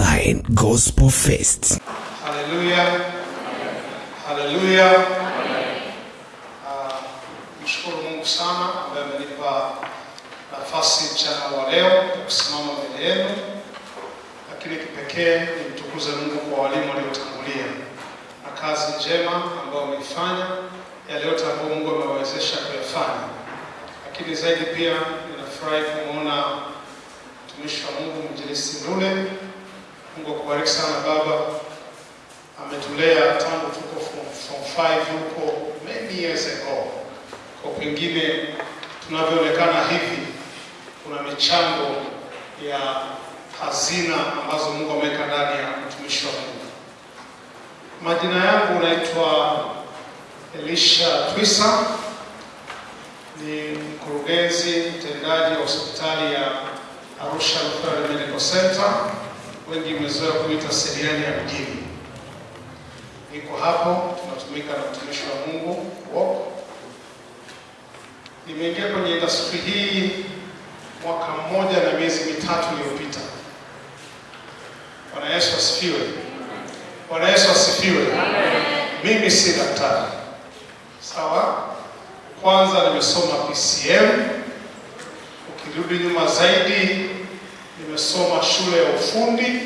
Online Gospel Fest. Hallelujah. Hallelujah. Ah, Mshukuru Mungu sana ambaye amenipa nafasi mchana wa leo kusimama mbele yenu, lakini kipekee nimtukuze Mungu kwa walimu waliotangulia na kazi njema ambayo wameifanya, yale yote ambayo Mungu amewawezesha kuyafanya. Lakini zaidi pia ninafurahi kumwona mtumishi wa Mungu Mwinjilisti Ndule. Mungu akubariki sana baba ametulea tangu tuko form, form 5 huko many years ago. Kwa pengine tunavyoonekana hivi, kuna michango ya hazina ambazo Mungu ameweka ndani ya mtumishi wa Mungu. Majina yangu naitwa Elisha Twisa, ni mkurugenzi mtendaji wa hospitali ya Arusha Referral Medical Center, wengi mmezoea kuita seriani ya mjini. Niko hapo, tunatumika na mtumishi wa Mungu Walk. Nimeingia kwenye industry hii mwaka mmoja na miezi mitatu iliyopita. Bwana Yesu asifiwe. Bwana Yesu asifiwe. Mimi si daktari, sawa. Kwanza nimesoma PCM, ukirudi nyuma zaidi nimesoma shule ya ufundi.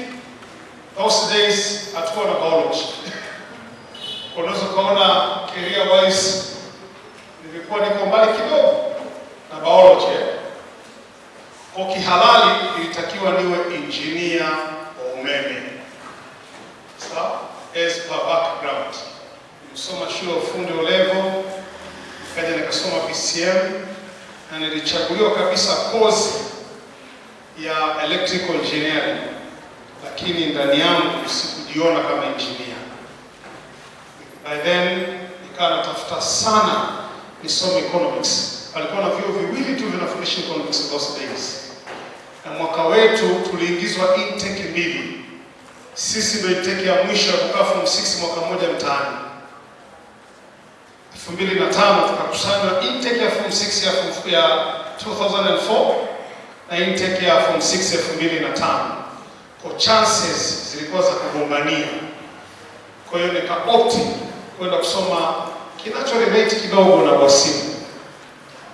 Those days hatukuwa na biology unaweza ukaona career wise nilikuwa niko mbali kidogo na biology. Kwa kihalali ilitakiwa niwe engineer wa umeme as per background. Nilisoma shule ya ufundi O level, nikasoma PCM na nilichaguliwa kabisa course ya electrical engineering, lakini ndani yangu sikujiona kama engineer. By then nikawa natafuta sana nisome economics. Palikuwa na vyuo viwili tu vinafundisha economics those days, na mwaka wetu tuliingizwa intake mbili. Sisi ndio intake ya mwisho ya kukaa form 6 mwaka mmoja mtaani. 2005 tukakusanywa intake ya form 6 ya ya 2004 na intake ya form 6 ya 2005. Kwa chances zilikuwa za kugombania. Kwa hiyo nika opt kwenda kusoma kinacho relate kidogo na uhasibu,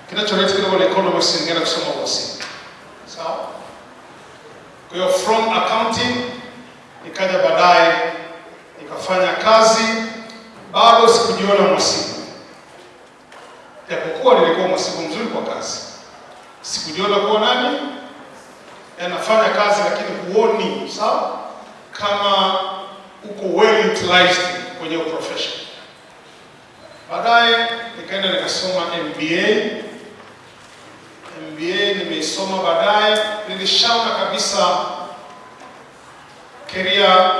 kinacho relate kidogo na economics, ningeenda kusoma uhasibu. Sawa. Kwa hiyo from accounting nikaja baadaye nikafanya kazi, bado sikujiona mhasibu, japokuwa nilikuwa mhasibu mzuri kwa kazi, sikujiona kuwa nani anafanya kazi, lakini huoni sawa kama uko well utilized kwenye profession. Baadaye nikaenda nikasoma MBA. MBA nimeisoma baadaye, nilishaona kabisa career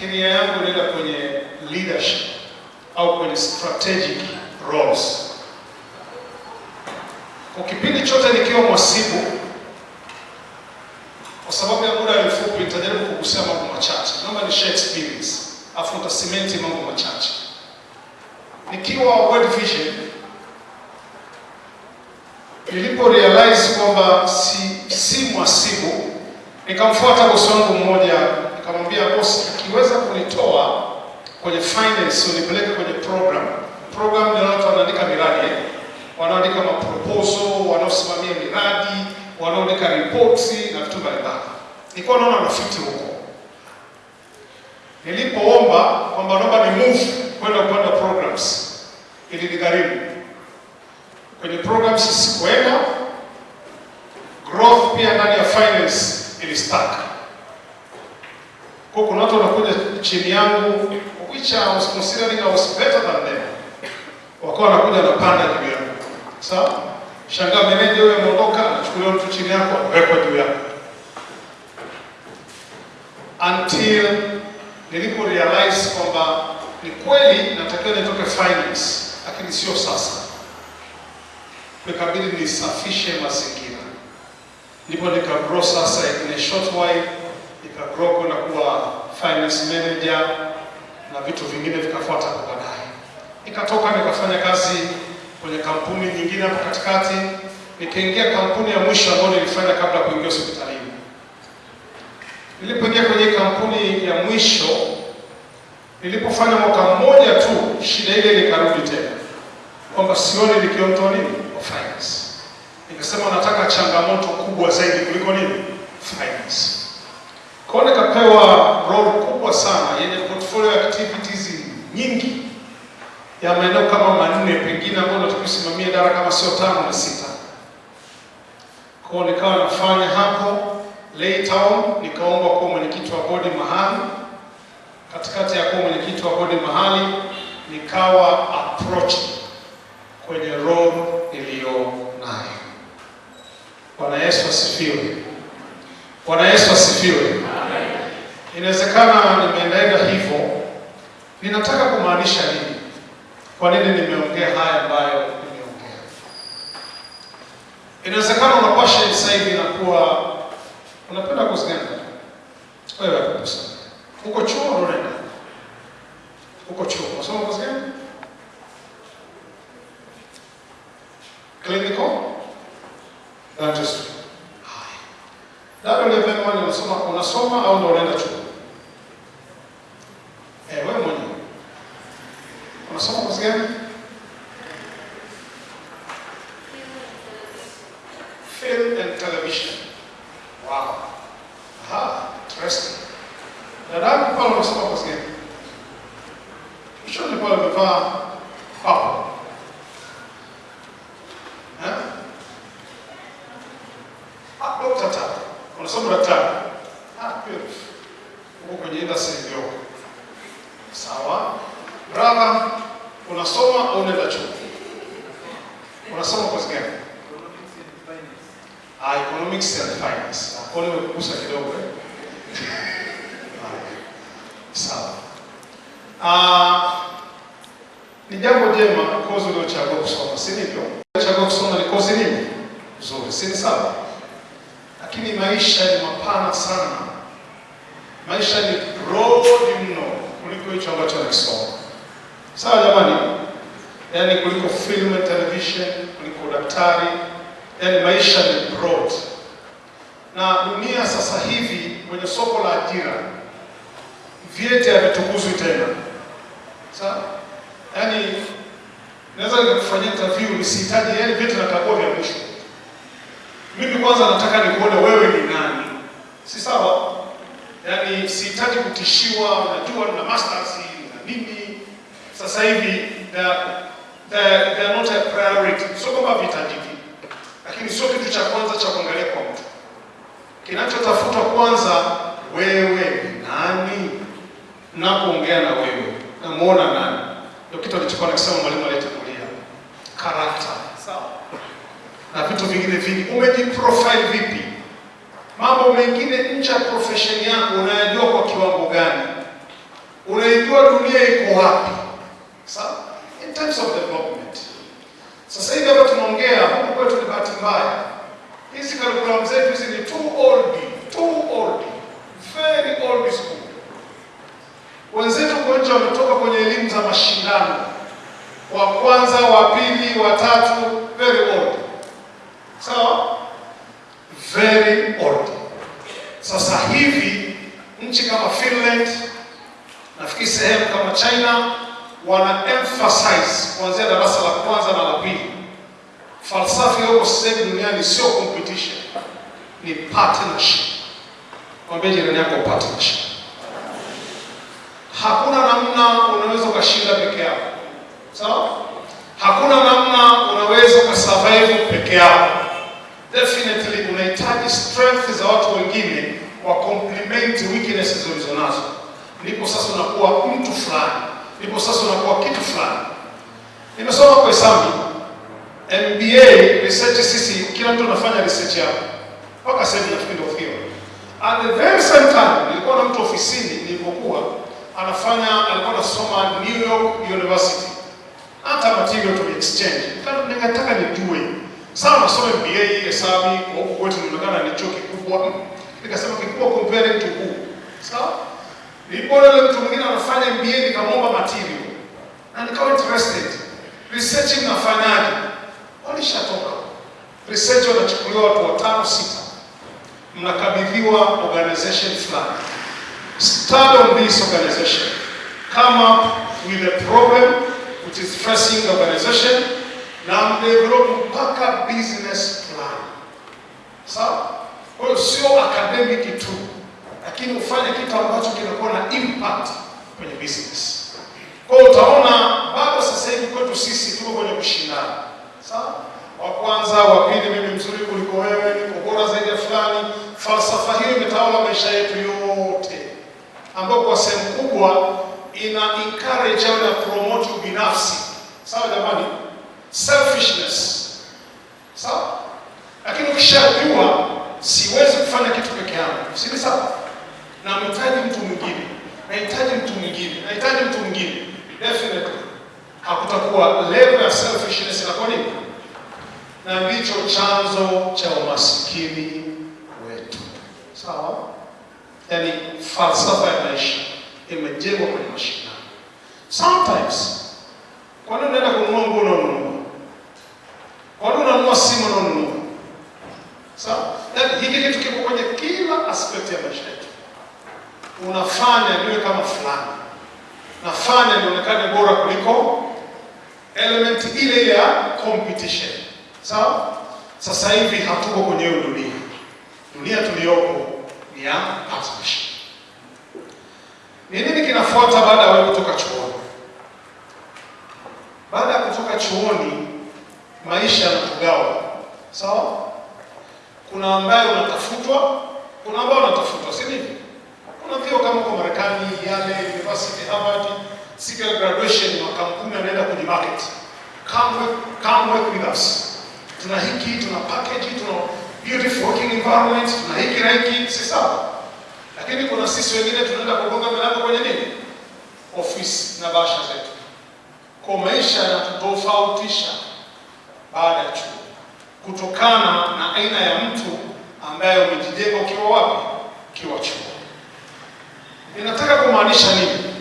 career yangu inaenda kwenye leadership au kwenye strategic roles. Kwa kipindi chote nikiwa mwasibu, kwa sababu ya muda mfupi nitajaribu kugusia mambo machache. Naomba ni share experience, afu nitasimenti mambo machache. Nikiwa World Vision nilipo realize kwamba si, si mwasibu, nikamfuata bosi wangu mmoja, nikamwambia bosi, akiweza kunitoa kwenye finance unipeleke kwenye program. Program ni watu wanaandika miradi wanaandika maproposal, wanaosimamia miradi, wanaoandika ripoti na vitu mbalimbali. Nilikuwa naona rafiki huko. Nilipoomba kwamba naomba ni move kwenda upande wa programs, ili nigharimu kwenye programs, sikuenda. Growth pia ndani ya finance ili stuck. Kwa kuna watu wanakuja chini yangu, which I was considering I was better than them, wakawa wanakuja napanda juu yangu. Sawa, shangaa meneja huyo ameondoka, anachukuliwa mtu chini yako, anawekwa juu yako until nilipo realize kwamba ni kweli natakiwa nitoke finance, lakini sio sasa. Nikabidi nisafishe mazingira, ndipo nika grow sasa, in a short while nika grow kwenda kuwa finance manager na vitu vingine vikafuata kwa baadaye. Nikatoka nikafanya kazi kwenye kampuni nyingine hapo katikati, nikaingia kampuni ya mwisho ambayo nilifanya kabla kuingia hospitalini. Nilipoingia kwenye kampuni ya mwisho, nilipofanya mwaka mmoja tu, shida ile nikarudi tena, kwamba sioni nikiondoa nini finance. Nikasema nataka changamoto kubwa zaidi kuliko nini finance. Kwa nikapewa role kubwa sana yenye portfolio activities nyingi ya maeneo kama manne pengine ambayo nataka kusimamia idara kama sio tano na sita. Kwa nikawa nafanya hapo on, nikaomba kuwa mwenyekiti wa bodi mahali. Katikati ya kuwa mwenyekiti wa bodi mahali, nikawa approach kwenye role iliyo nayo. Bwana Yesu asifiwe. Bwana Yesu asifiwe. Inawezekana nimeendaenda hivyo, ninataka kumaanisha nini? Kwa nini nimeongea haya ambayo nimeongea? Inawezekana unapasha sasa hivi inakuwa unapenda kuziganda wewe hapo sasa. Uko chuo unaenda. Uko chuo, unasoma kozi gani? Clinical dentistry. Haya. Dada unasoma unasoma au ndo unaenda chuo? Eh, wewe mwenyewe. Unasoma kozi gani? Film and television. Wow. Aha, interesting. Dadangu pale unasoma kozi gani? Kishoni pale umevaa hapo. Eh? Ah, dokta tatu. Unasoma daktari. Ah, beautiful. Uko kwenye industry ndio. Sawa. Brother, unasoma au unaenda chuo? Unasoma kozi gani? Ah, economics and finance. Hapo nimekugusa kidogo eh. Haya. Sawa. Ah, ni jambo jema kozi uliochagua kusoma, si ndivyo? Chagua kusoma ni kozi nini? Nzuri, si ni sawa? Lakini maisha ni mapana sana. Maisha ni broad mno kuliko hicho ambacho nakisoma. Sawa jamani? Yaani kuliko film and television, kuliko daktari, yaani maisha ni broad. Na dunia sasa hivi kwenye soko la ajira vyeti havitukuzwi tena. Sawa? Yaani naweza nikakufanyia interview nisihitaji yaani vyeti nakagua vya mwisho. Mimi kwanza nataka nikuone wewe ni nani. Si sawa? Yaani sihitaji kutishiwa, unajua na masters na nini. Sasa hivi they are- not a priority. Sio kwamba vitajiki, lakini sio kitu cha kwanza cha kuangalia kwa mtu. Kinachotafutwa kwanza, wewe ni nani? Napoongea na wewe, namuona nani? Ndio kitu alichokuwa nakisema mwalimu aliyetangulia, karakta, sawa, na vitu vingine vingi. Umejiprofile vipi? Mambo mengine nje ya profession yako unayajua kwa kiwango gani? Unaijua dunia iko wapi? Sawa, in terms of development. Sasa hivi hapa tunaongea huku kwetu, ni bahati mbaya, hizi curriculum zetu hizi ni too old, too old, very old school. Wenzetu kwa nje wametoka kwenye elimu za mashindano, wa kwanza, wa pili, wa tatu, very old. Sawa, very old. Sasa hivi nchi kama Finland, nafikiri sehemu kama China wana emphasize kuanzia darasa la kwanza na la pili. Falsafa iliyoko sasa duniani sio competition, ni partnership. Mwambie jirani yako partnership. Hakuna namna unaweza ukashinda peke yako, sawa? Hakuna namna unaweza ukasurvive peke yako. Definitely unahitaji strength za watu wengine wa complement weaknesses ulizonazo, ndipo sasa unakuwa mtu fulani, ndipo sasa unakuwa kitu fulani. Nimesoma kwa hesabu MBA research, sisi kila mtu anafanya research yake mpaka sasa nafikiri ndio theory. At the very same time nilikuwa na mtu ofisini nilipokuwa anafanya, alikuwa anasoma New York University, hata material to exchange. Nika- Nikataka nijue sawa, nasoma MBA hesabu kwa huku kwetu inaonekana ni chuo kikubwa, nikasema kikubwa compare to who, sawa. Nilipoona yule mtu mwingine anafanya MBA nikamwomba material na nikawa interested. Research inafanyaje? Walishatoka research, wanachukuliwa watu watano sita mnakabidhiwa organization fulani. Start on this organization. Come up with a problem which is facing the organization na mdevelop mpaka business plan. Sawa? Kwa hiyo sio academic tu, lakini ufanye kitu ambacho kinakuwa na impact kwenye business. Kwa hiyo utaona bado sasa hivi kwetu sisi tuko kwenye kushindana. Sawa? Wa kwanza, wa pili, mimi mzuri kuliko wewe, niko bora zaidi ya fulani. Falsafa hiyo imetawala maisha yetu yote, ambayo kwa sehemu kubwa ina encourage au na promote ubinafsi. Sawa jamani? Selfishness. Sawa? Lakini ukishajua siwezi kufanya kitu peke yangu, si ni sawa? Namhitaji mtu mwingine, nahitaji mtu mwingine, nahitaji mtu mwingine, definitely hakutakuwa level ya selfishness inakuwa nini, na ndicho chanzo cha umasikini wetu. Sawa? Yaani falsafa ya maisha imejengwa kwenye mashindano. Sometimes, kwani unaenda kununua nguo unaonunua? Kwa nini unanunua simu unanunua? Sawa? Yaani hiki kitu kiko kwenye kila aspect ya maisha yetu. Unafanya niwe kama fulani, nafanya nionekane bora kuliko element ile ya competition. Sawa? Sasa hivi hatuko kwenye hiyo dunia. Dunia tuliyopo ni ya partnership. Ni nini kinafuata baada ya wewe kutoka chuoni? Baada ya kutoka chuoni, maisha yanatugawa. Sawa? Kuna ambaye unatafutwa, kuna ambaye unatafutwa, si ndivyo? Kuna vio kama kwa Marekani, Yale University, Harvard, siku ya graduation makampuni anaenda kwenye market. Come work, come work with us. Tuna hiki, tuna package, tuna beautiful working environment, tuna hiki na hiki, si sawa? Lakini kuna sisi wengine tunaenda kugonga milango kwenye nini? Ofisi na basha zetu. Kwa maisha yanatutofautisha baada ya chuo kutokana na aina ya mtu ambaye umejijenga ukiwa wapi? Ukiwa chuo. Ninataka kumaanisha nini?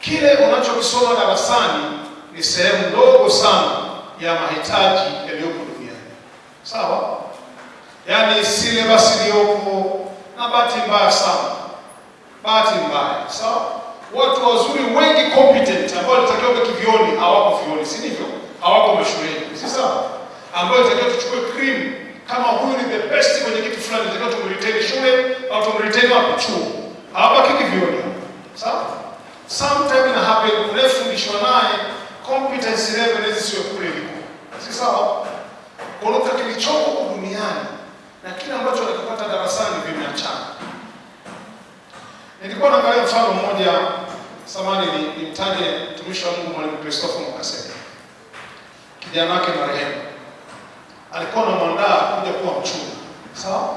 Kile unachokisoma darasani ni sehemu ndogo sana ya mahitaji yaliyopo duniani. Sawa? Yaani syllabus iliyopo, na bahati mbaya sana, bahati mbaya, sawa, watu wazuri wengi competent ambao walitakiwa kivioni hawako vioni, si ndivyo? Hawako mashuleni, si sawa? Ambayo itakiwa tuchukue cream kama huyu ni the best kwenye kitu fulani, itakiwa tumretain shule au tumretain wapi? Chuo. Hawabaki kivioni, sawa? Sometime ina happen, unayefundishwa naye competence level inaweza sio kule liko, si sawa? Kuondoka kilichoko duniani na kile ambacho anakipata darasani vimeachana. Nilikuwa naangalia mfano mmoja samani, ni nimtaje mtumishi wa Mungu Mwalimu Christopher Mwakasege, kijana wake marehemu alikuwa anamwandaa kuja kuwa mchumi, sawa.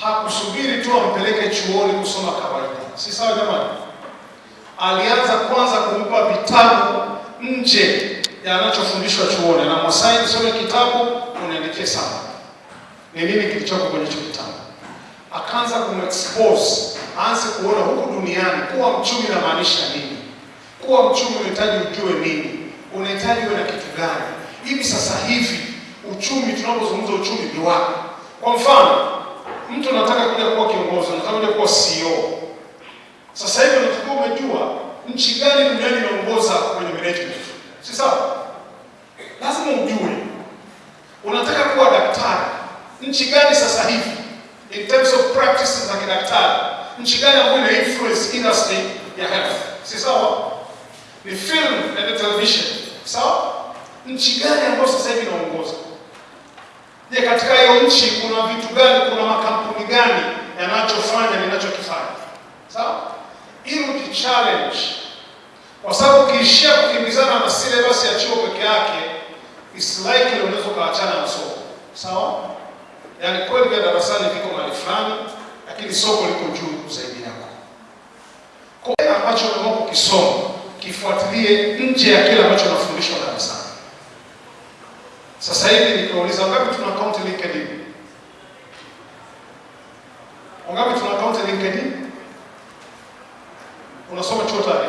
Hakusubiri tu ampeleke chuoni kusoma kawaida, si sawa jamani? Alianza kwanza kumpa vitabu nje ya anachofundishwa chuoni, na Masai nisome kitabu unaendekee sana ni nini kilichoko kwenye hicho kitabu. Akaanza kumexpose, aanze kuona huku duniani kuwa mchumi inamaanisha nini. Kuwa mchumi unahitaji ujue nini, unahitaji uwe na kitu gani. Hivi sasa hivi uchumi, tunapozungumza uchumi ni wapi? Kwa mfano, mtu anataka kuja kuwa kiongozi, anataka kuja kuwa CEO. Sasa hivi unatakiwa umejua nchi gani duniani inaongoza kwenye management, si sawa? Lazima ujue. Unataka kuwa daktari nchi gani sasa hivi in terms of practice za kidaktari, nchi gani ambayo ina influence industry ya health, si sawa? Ni film and television, sawa? Nchi gani ambayo sasa hivi inaongoza? Je, katika hiyo nchi kuna vitu gani, kuna makampuni gani yanachofanya ninachokifanya, sawa? Ili ujichallenge, kwa sababu ukiishia kukimbizana na syllabus ya chuo peke yake, is likely unaweza ukaachana na soko, sawa? Yaani kweli vya darasani viko mali fulani, lakini soko liko juu zaidi yako. Kwa ambacho unaamua kukisoma kifuatilie nje ya kile ambacho nafundishwa darasani. Sasa hivi nikiwauliza wangapi tuna account LinkedIn? Wangapi tuna account LinkedIn? Unasoma chuo tayari?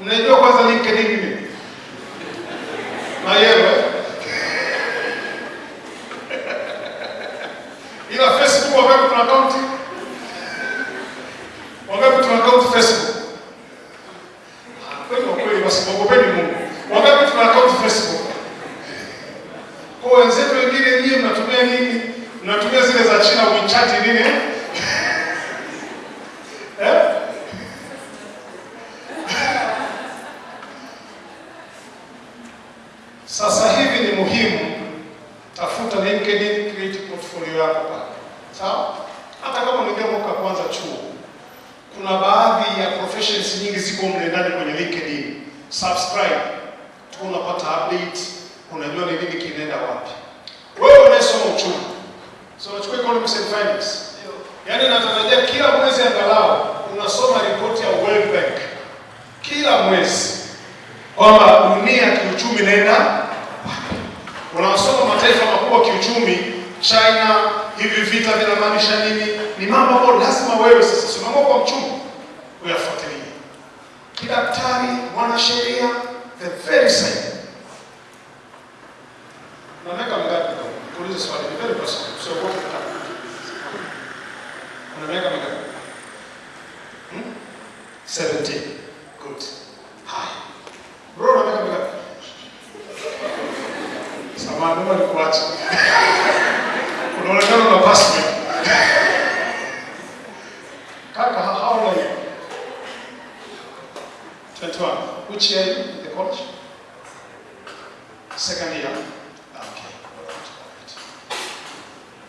Unajua kwanza LinkedIn ni nini? Na yeye Facebook wangapi tuna account? Wangapi tuna account Facebook? Basi mwogopeni Mungu. Wangapi tuna account Facebook? Kwa wenzetu wengine nyinyi mnatumia nini? Mnatumia zile za China WeChat nini? Eh? Sasa hivi ni muhimu, tafuta LinkedIn, create portfolio yako pale, sawa? Hata kama unaingia mwaka kwanza chuo, kuna baadhi ya professions nyingi ziko mle ndani kwenye LinkedIn. Subscribe. Unapata update, unajua ni nini kinaenda wapi. Wewe unasoma uchumi, so unachukua economics and finance, yaani natarajia kila mwezi angalau unasoma ripoti ya World Bank. Kila mwezi. Kwamba dunia kiuchumi inaenda unasoma mataifa makubwa kiuchumi, China, hivi vita vinamaanisha nini? Ni mambo ambayo lazima wewe sasa simama kwa mchumi uyafuatilie. Kidaktari, mwanasheria, the very same. Unaweka mgapi ndio? Kuuliza swali, ni very personal. So what Unaweka mingapi? Hmm? 17. Good. Bro, unaweka. Unaonekana una passport. Kaka, how how old are you? 21. Which year are you in the college? Second year. Okay.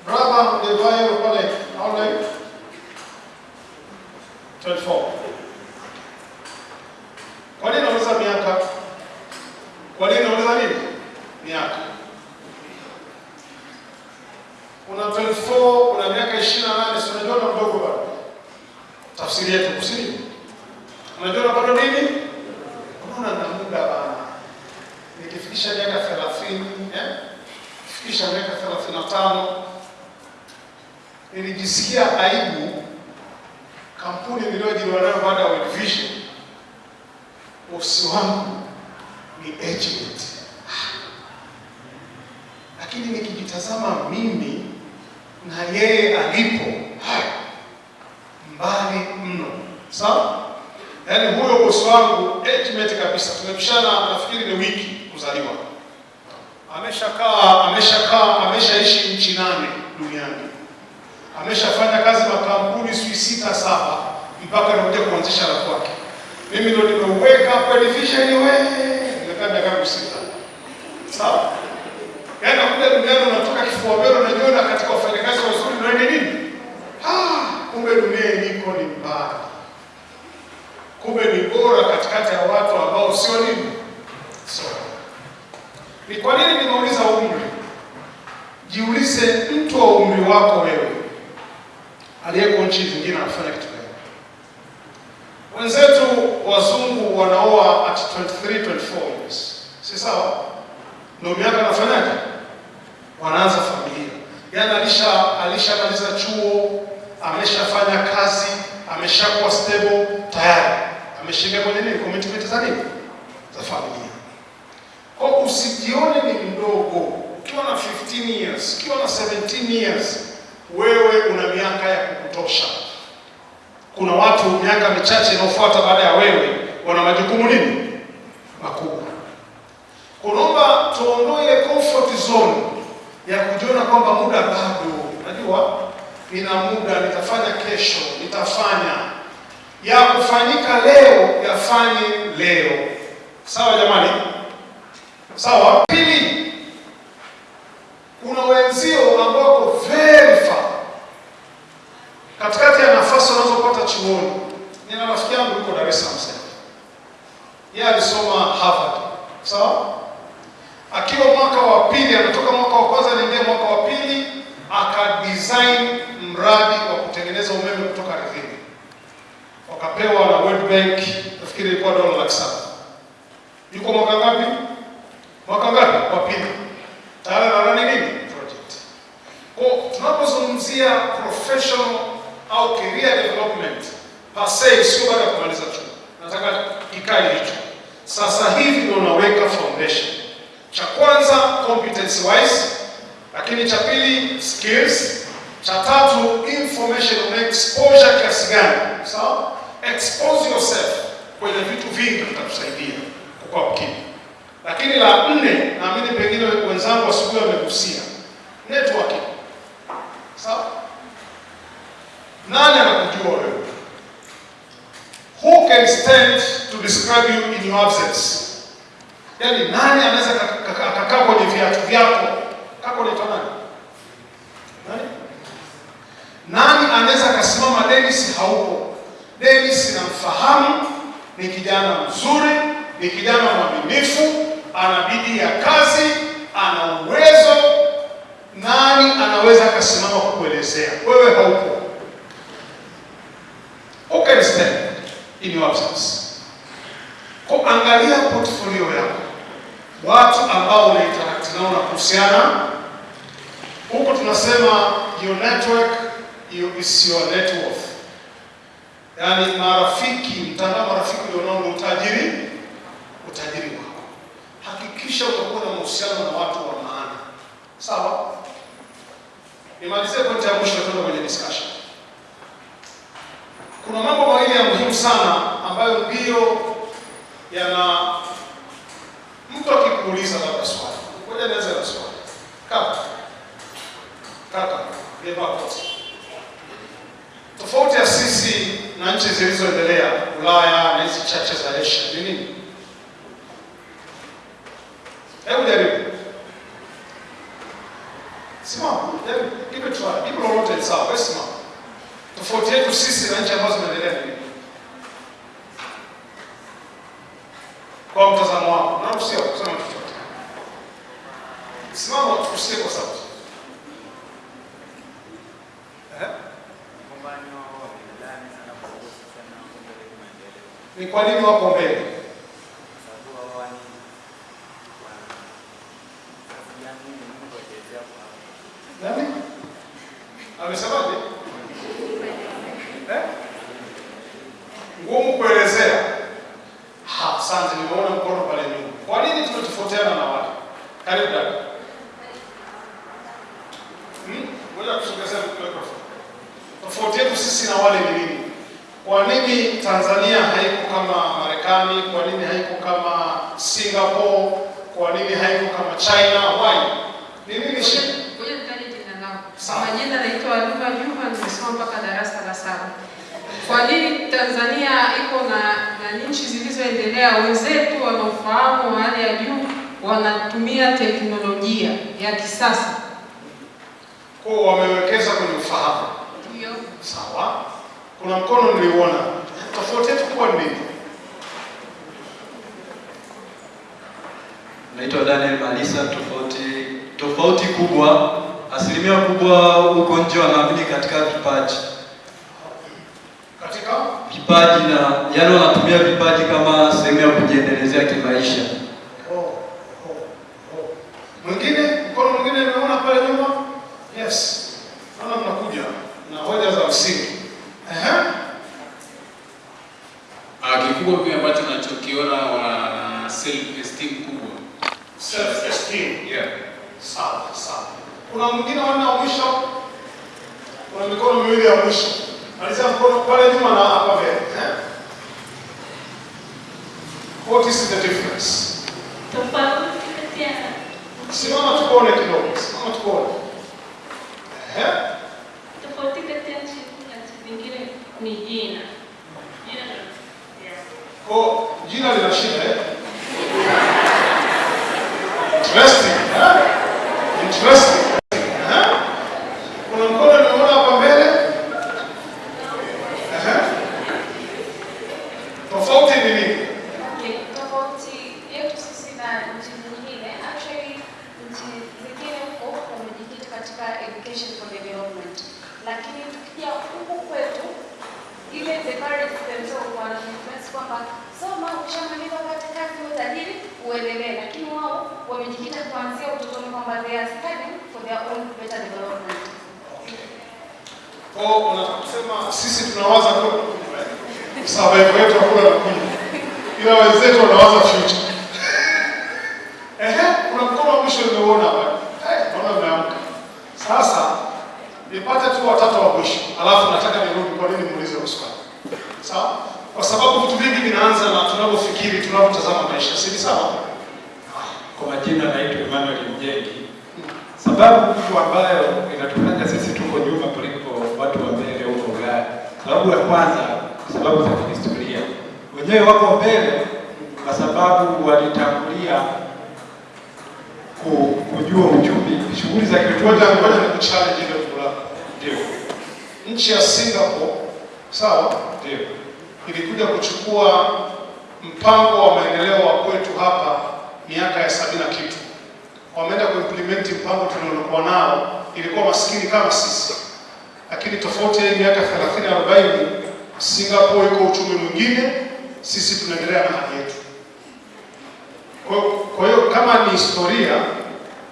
Brother, Devayo pale, how old are you? 24. Kwa nini nauliza miaka? Kwa nini nauliza nini? Miaka. Una 24, una miaka 28, si unajua na mdogo bado. Tafsiri yetu kusini. Unajua na bado nini? Unaona na muda bana. Nikifikisha miaka 30, eh? Nikifikisha miaka 35 nilijisikia aibu kampuni niliyoajiriwa nayo baada ya World Vision bosi wangu ni agent, lakini nikijitazama mimi na yeye alipo mbali mno. Sawa, yaani huyo bosi wangu agent kabisa, tumepishana nafikiri ni wiki kuzaliwa, ameshakaa ameshakaa ameshaishi nchi nane duniani, ameshafanya kazi makampuni sijui sita saba, mpaka anakuja kuanzisha la kwake mimi ndo nimeuweka hapa division wewe, nimekaa miaka yangu. Sawa? Yaani nakuja duniani unatoka kifua mbele unajiona katika wafanyakazi wazuri naende nini? Ah, dunia iliko ni mbaya. Kumbe ni bora katikati ya watu ambao sio nini? Sio. Ni kwa nini nimeuliza umri? Jiulize mtu wa umri wako wewe aliyeko nchi zingine anafanya kitu gani? Wenzetu wazungu wanaoa at 23, 24 years. Si sawa? ndo miaka anafanyaje? Wanaanza familia. Yaani alisha alishamaliza chuo, ameshafanya kazi, ameshakuwa stable tayari. Ameshinda kwenye nini? Commitment za nini? Za familia. Kwa usijione ni mdogo. Ukiwa na 15 years, ukiwa na 17 years, wewe una miaka ya kukutosha. Kuna watu miaka michache inayofuata baada ya wewe wana majukumu nini makubwa. Kunaomba tuondoe ile comfort zone ya kujiona kwamba muda bado, najua nina muda, nitafanya kesho, nitafanya ya kufanyika leo, yafanye leo. Sawa jamani, sawa. Pili, kuna wenzio ambao very katikati ya nafasi wanazopata chuoni. Nina rafiki yangu yuko Dar es Salaam sasa. Yeye alisoma Harvard. Sawa? Akiwa mwaka wa pili, anatoka mwaka wa kwanza anaingia mwaka wa pili, aka design mradi wa kutengeneza umeme kutoka ardhini. Wakapewa na World Bank, nafikiri ilikuwa dola laki saba. Yuko mwaka ngapi? Mwaka ngapi? Wa pili. Tayari na nani nini? Project. Kwa tunapozungumzia professional au career development per se, sio baada ya kumaliza chuo. Nataka ikae hicho. Sasa hivi ndio unaweka foundation. Cha kwanza competence wise, lakini cha pili skills, Cha tatu, information na exposure kiasi gani? Sawa? Expose yourself kwenye vitu vingi vitakusaidia kukua mkini. Lakini la nne, naamini pengine wenzangu asubuhi wamegusia networking. Sawa? Nani anakujua wewe? Who can stand to describe you in your absence? Yaani nani anaweza akakaa kwenye viatu vyako? Kako unaitwa nani? Nani? Nani anaweza akasimama Dennis haupo? Dennis namfahamu, ni kijana mzuri, ni kijana mwaminifu, ana bidii ya kazi, ana uwezo. Nani anaweza akasimama kukuelezea? Wewe haupo. Okay, stand in your absence? Kwa angalia portfolio yako, watu ambao una interact nao na kuhusiana huko, tunasema your network is your net worth, yaani marafiki, mtandao marafiki ulionao ni utajiri, utajiri wako. Hakikisha utakuwa na mahusiano na watu wa maana, sawa? Nimalizie pointi ya mwisho, tuende kwenye discussion. Kuna mambo mawili ya muhimu sana ambayo ndiyo yana mtu akikuuliza labda swali, ngoja nianze na swali. Kaka, kaka. Tofauti ya sisi na nchi zilizoendelea Ulaya na hizi chache za Asia ni nini? Hebu jaribu, simama, give it try, jibu lolote ni sawa, wewe simama. Tofauti yetu sisi na nchi ambazo zinaendelea ni? Kwa mtazamo wako, naruhusiwa kusema chochote. Simama tukusikie kwa sauti. Eh? Ni kwa nini wako mbele? Nani? Amesemaje? Eh? Ngumu kuelezea. Ha, asante, nimeona mkono pale nyuma. Kwa nini tunatofautiana na wale? Karibu dada. Hmm? Ngoja kusogezea microphone. Tofauti yetu sisi na wale ni nini? Kwa nini Tanzania haiko kama Marekani? Kwa nini haiko kama Singapore? Kwa nini haiko kama China? Why? Ni nini shida? Ngoja nitaje jina langu. Sawa. Kwa majina naitwa Luma Juma, nimesoma mpaka darasa la saba. Kwa nini Tanzania iko na na nchi zilizoendelea wenzetu wana ufahamu wa hali ya juu, wanatumia teknolojia ya kisasa? Kwa wamewekeza kwenye ufahamu. Ndio. Sawa. Kuna mkono niliuona. Tofauti yetu kubwa ni nini? Naitwa Daniel Malisa. Tofauti tofauti kubwa, asilimia kubwa huko nje wanaamini katika vipaji Katika vipaji, na yani wanatumia vipaji kama sehemu ya kujiendelezea kimaisha. Wenyewe wako mbele kwa sababu walitangulia ku- kujua uchumi, shughuli za. Ndio, Nchi ya Singapore, sawa, ndio, ilikuja kuchukua mpango wa maendeleo wa kwetu hapa miaka ya sabini na kitu. Wameenda kuimplement mpango tuliokuwa nao, ilikuwa maskini kama sisi, lakini tofauti ya miaka 30 40, Singapore iko uchumi mwingine, sisi tunaendelea na hali yetu. Kwa kwa hiyo kama ni historia,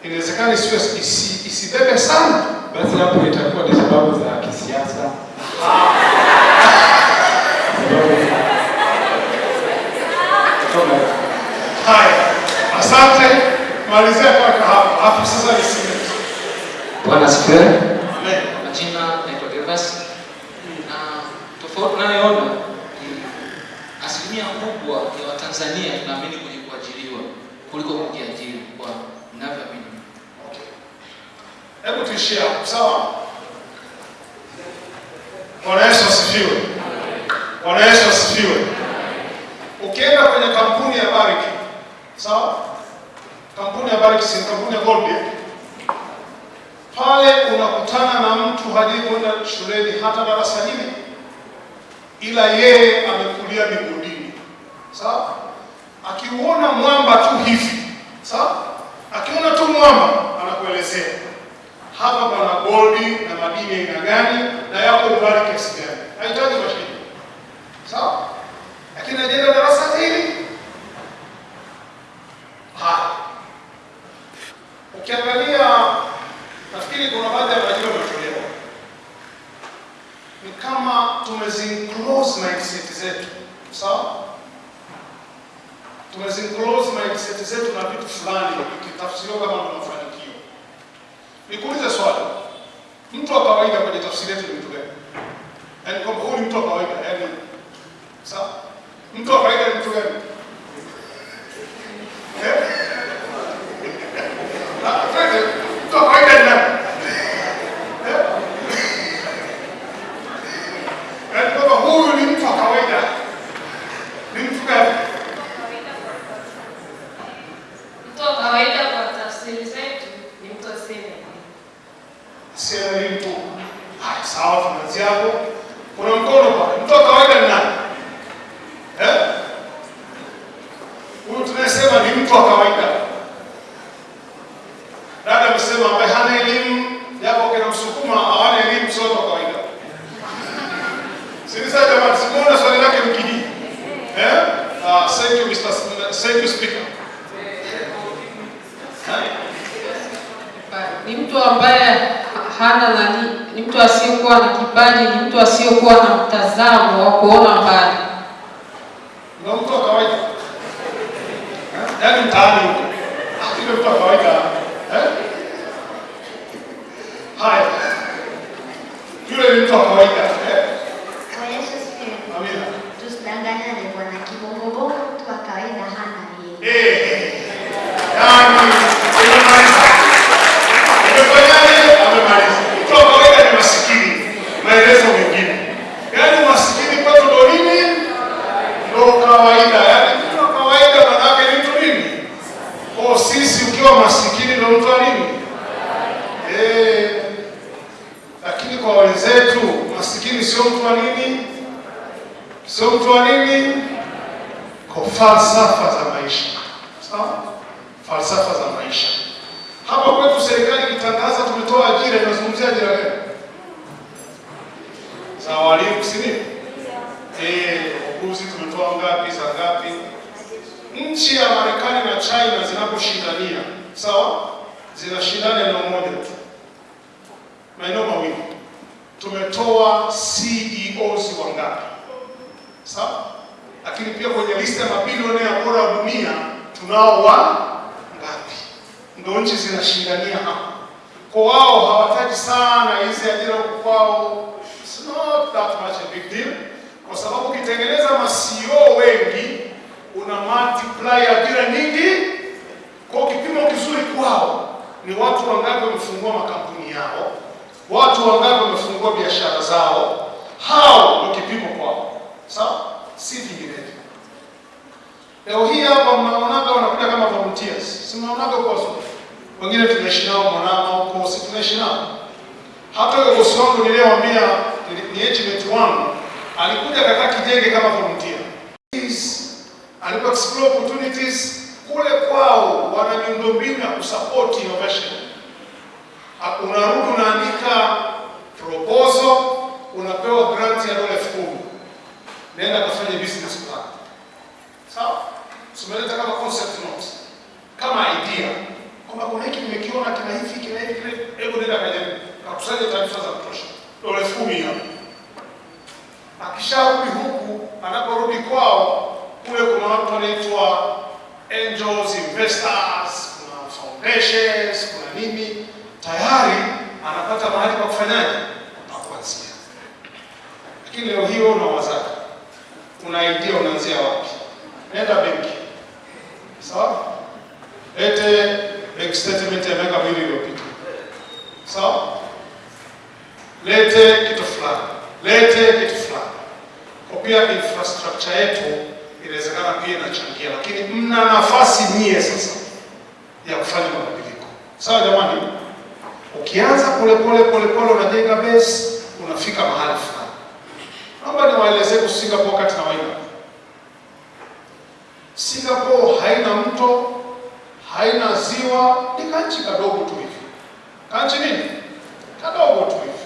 inawezekana isiwe isi, isibebe sana basi hapo itakuwa ni sababu za kisiasa. Haya. Asante, malizia mpaka hapo, hapo sasa niseme. Bwana asifiwe. Amen. Majina naitwa Gervas. Na tofauti nayoona ni asilimia kubwa ya Watanzania tunaamini kwenye kuajiriwa kuliko kujiajiri kwa ninavyoamini. Hebu tuishie sawa? Bwana Yesu asifiwe. Bwana Yesu asifiwe. Ukienda kwenye kampuni ya Barrick, sawa? Kampuni ya Barrick si kampuni ya Gold eh? Pale unakutana na mtu hajui kwenda shuleni hata darasa hili, ila yeye amekulia migodini, sawa? Akiuona mwamba tu hivi, sawa? Akiona tu mwamba anakuelezea hapa pana goldi na madini aina gani na yako mbali kiasi gani. Hahitaji mashine, sawa? Lakini ajenda darasa hili haya. Ukiangalia, nafikiri kuna baadhi ya majibu yametolewa, ni kama tumezinclose mindset zetu, sawa? Tumezinclose mindset zetu na vitu fulani, ikitafsiriwa kama ndo mafanikio. Nikuulize swali, mtu wa kawaida kwenye tafsiri yetu ni mtu gani? Yaani kwamba huyu ni mtu wa kawaida, Ah, yule mtu wa kawaida. Eh? Haya. Yule ni mtu wa kawaida. Eh? Kwa Yesu asifiwe. Amina. Tusidanganyane bwana, kibongobongo mtu wa kawaida hana yeye. Eh. Yaani umemaliza. Umefanyaje? Amemaliza. Mtu wa kawaida ni masikini. Maelezo mengine. Yaani masikini kwetu ndo nini? Ndo kawaida. Yaani mtu wa kawaida maana yake ni mtu nini? Kwa sisi ukiwa masikini ndo mtu wa nini? Eh. Lakini kwa wenzetu masikini sio mtu wa nini? Sio mtu wa nini? Kwa falsafa za maisha. Sawa? Falsafa za maisha. Hapa kwetu serikali ikitangaza tumetoa ajira, inazungumzia ajira gani? Za walimu, si ndio? Eh, wakuzi tumetoa ngapi, za ngapi? Nchi ya Marekani na China zinaposhindania, sawa? Zinashindana eneo moja tu. Maeneo mawili. Tumetoa CEOs wangapi? Sawa? Lakini pia kwenye list ya mabilionea bora wa dunia tunao wa ngapi? Ndio nchi zinashindania hapo. Kwa wao hawataji sana hizi ajira kwao, it's not that much a big deal, kwa sababu ukitengeneza ma CEO wengi una multiply ajira nyingi. Kwa kipimo kizuri kwao ni watu wangapi wamefungua makampuni yao, watu wangapi wamefungua biashara zao, hao ndio kipimo kwao, sawa, si vinginevyo. Leo hii hapa mnaonaga wanakuja kama volunteers, si mnaonaga kwa sababu wengine tunaishi nao Mwanama huko, si tunaishi nao. Hata huyo bosi wangu niliyewambia ni- agent wangu alikuja akakaa Kijenge kama volunteer. Alipo explore opportunities kule kwao, wana miundombinu ya kusupport innovation. Unarudi unaandika proposal, unapewa grant ya dola elfu kumi nenda kafanye business plan. Sawa? Tumeleta kama concept note, kama idea kwamba kuna hiki nimekiona kina hivi kina hivi kina hebu nenda kajaribu, kakusanya taarifa za kutosha, dola elfu kumi hapo. Akisharudi huku, anaporudi kwao kule, kuna watu wanaitwa angels investors, kuna nini, tayari anapata mahali pa kufanyaje, pa. Lakini leo hiyo unawazaka una idea, unaanzia wapi? Nenda benki, sawa lete bank statement ya miaka miwili iliyopita, sawa. Lete kitu fulani, lete kitu fulani. Kwa pia infrastructure yetu inawezekana pia inachangia, lakini mna nafasi nyie sasa ya kufanya mabadiliko, sawa jamani. Ukianza polepole polepole, unajenga base, unafika mahali fulani. Naomba niwaelezee kuhusu Singapore wakati na waida. Singapore haina mto haina ziwa, ni kanchi kadogo tu hivi. Kanchi nini? Kadogo tu hivi.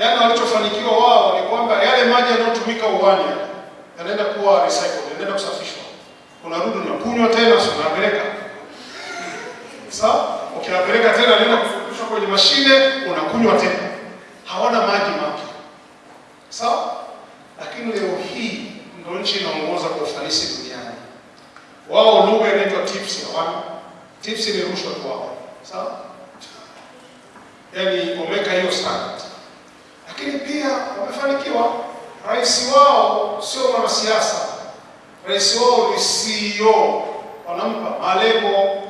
Yaani walichofanikiwa wao ni kwamba yale maji yanayotumika uwani yanaenda kuwa recycled, yanaenda kusafishwa. Unarudi unakunywa tena, si unapeleka. Sawa? Ukiyapeleka tena nenda kufukushwa kwenye mashine, unakunywa tena. Hawana maji mapya. Sawa? Lakini leo hii ndio nchi inaongoza kwa ufanisi duniani. Wao lugha inaitwa tips hawana? Tips ni rushwa tu wao. Sawa? Yaani wameweka hiyo standard. Lakini pia wamefanikiwa. Rais wao sio mwanasiasa. Rais wao ni CEO wanampa malengo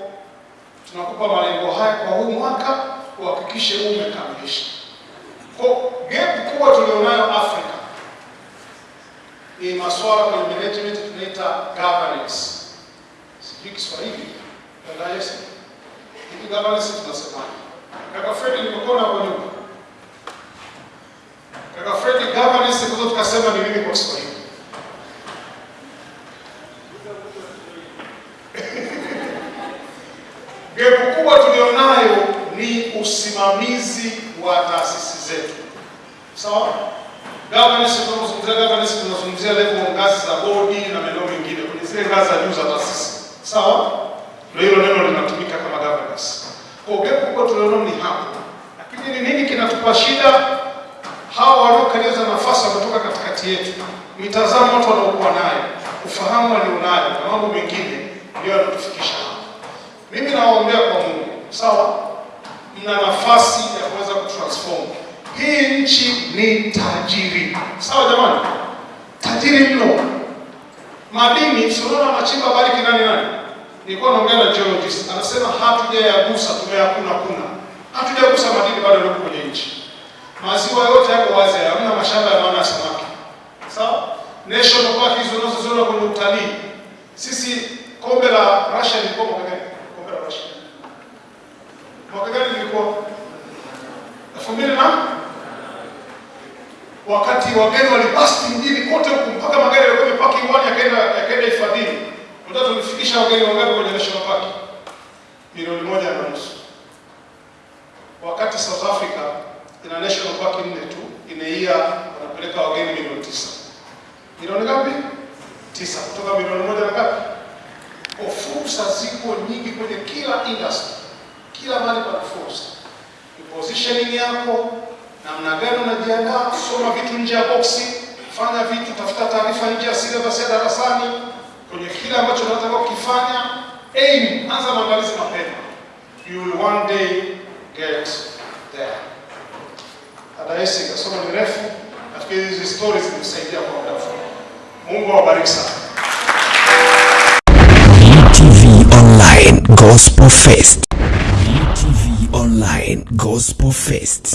tunakupa malengo haya kwa huu mwaka uhakikishe umekamilisha kwa gap kubwa tulionayo Afrika ni masuala kwenye management tunaita governance sijui Kiswahili dada Yesu, hiki governance tunasemaje? Kaka Fred, nimekuona hapo nyuma. Kaka Fred, governance kuzo tukasema ni nini kwa Kiswahili? Gepu kubwa tulionayo ni usimamizi wa taasisi zetu, sawa? Governance, tunazungumzia governance tunazungumzia level ngazi za bodi na maeneo mengine kwenye zile ngazi za juu za taasisi. Sawa? Ndio hilo neno linatumika kama governance. Kwa hiyo gap kubwa tuliona ni hapo. Lakini ni nini kinatupa shida? Hawa wanaokaliza nafasi kutoka katikati yetu. Mitazamo watu wanaokuwa nayo, ufahamu walionayo na mambo mengine ndio yanatufikisha hapa. Mimi nawaombea kwa Mungu. Sawa? Mna nafasi ya kuweza kutransform. Hii nchi ni tajiri. Sawa jamani? Tajiri mno. Madini si unaona machimba bariki nani nani? Nilikuwa naongea na geologist, anasema hatujayagusa, tumeyakuna kuna. Hatujagusa madini bado yako kwenye nchi. Maziwa yote yako wazi, hamna mashamba ya maana ya samaki. Sawa? National park hizo unazoziona kwenye utalii. Sisi kombe la Russia lilikuwa mwaka gani? Kombe la Russia. Mwaka gani lilikuwa? 2000 na wakati wageni walibasti mjini kote huku mpaka magari yalikuwa yamepaki uwani yakaenda yakaenda hifadhini. Unataka tulifikisha wageni wangapi kwenye national park? Milioni moja na nusu. Wakati South Africa ina national park nne tu, inaia wanapeleka wageni milioni tisa. Milioni ngapi? Tisa. Kutoka milioni moja na ngapi? Kwa fursa ziko nyingi kwenye kila industry, kila mahali pana fursa. Ni positioning yako, namna gani unajiandaa, soma vitu nje ya boksi, fanya vitu, tafuta taarifa nje ya syllabus ya darasani kwenye kile ambacho unataka kukifanya. Aim, anza maandalizi mapema, you will one day get there. Dada Esi kasoma ni refu, nafikiri hizi stories zimesaidia kwa muda mfupi. Mungu awabariki sana. UTV Online Gospel Fest. UTV Online Gospel Fest.